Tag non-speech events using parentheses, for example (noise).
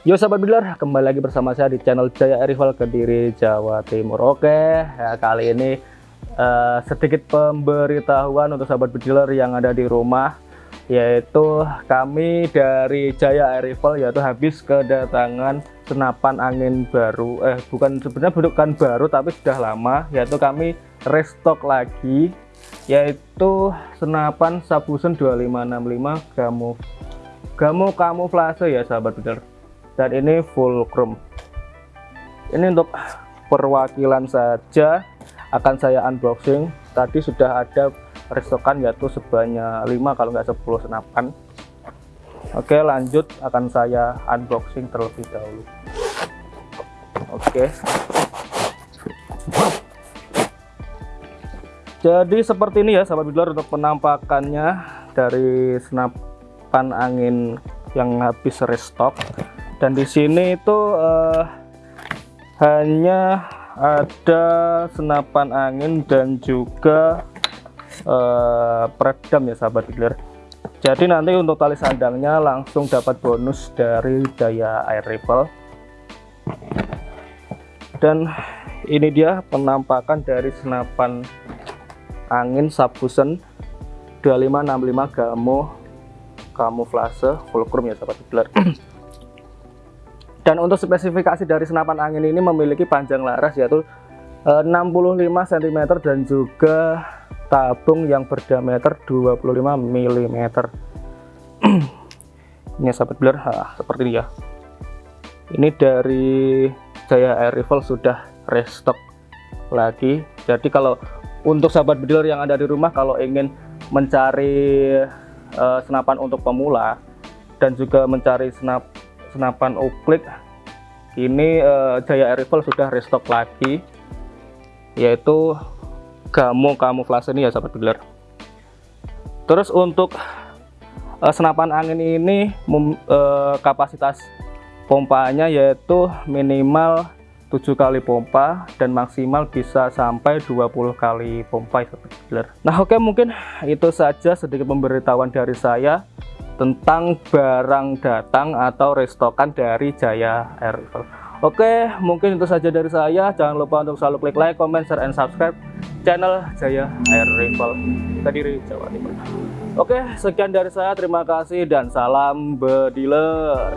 Yo sahabat dealer, kembali lagi bersama saya di channel Jaya Rival Kediri Jawa Timur. Oke, ya, kali ini uh, sedikit pemberitahuan untuk sahabat dealer yang ada di rumah, yaitu kami dari Jaya Rival yaitu habis kedatangan senapan angin baru. Eh, bukan sebenarnya bukan baru tapi sudah lama, yaitu kami restock lagi, yaitu senapan Sabusen 2565 Gamo Gamo kamuflase ya sahabat dealer dan ini full chrome ini untuk perwakilan saja akan saya unboxing. Tadi sudah ada restokan yaitu sebanyak 5 kalau nggak 10 senapan. Oke lanjut akan saya unboxing terlebih dahulu. Oke. Jadi seperti ini ya sahabat bidler untuk penampakannya dari senapan angin yang habis restock dan di sini itu uh, hanya ada senapan angin dan juga uh, peredam ya sahabat dealer jadi nanti untuk tali sandangnya langsung dapat bonus dari daya air rifle dan ini dia penampakan dari senapan angin Sabusen 2565 Gamo kamuflase fulcrum ya sahabat dealer dan untuk spesifikasi dari senapan angin ini memiliki panjang laras yaitu 65 eh, cm dan juga tabung yang berdiameter 25 mm (clears throat) ini sahabat blur. Ha, seperti ini ya. Ini dari Jaya Air Rifle sudah restock lagi. Jadi kalau untuk sahabat bedil yang ada di rumah kalau ingin mencari uh, senapan untuk pemula dan juga mencari senap senapan uklik. Ini uh, Jaya Rifle sudah restock lagi yaitu Gamo kamuflase ini ya sahabat dealer. Terus untuk uh, senapan angin ini uh, kapasitas pompanya yaitu minimal 7 kali pompa dan maksimal bisa sampai 20 kali pompa sahabat dealer. Nah oke okay, mungkin itu saja sedikit pemberitahuan dari saya tentang barang datang atau restokan dari Jaya Air Rifle. Oke, mungkin itu saja dari saya. Jangan lupa untuk selalu klik like, comment, share, and subscribe channel Jaya Air Rifle Kediri, Jawa Timur. Oke, sekian dari saya. Terima kasih dan salam bediler.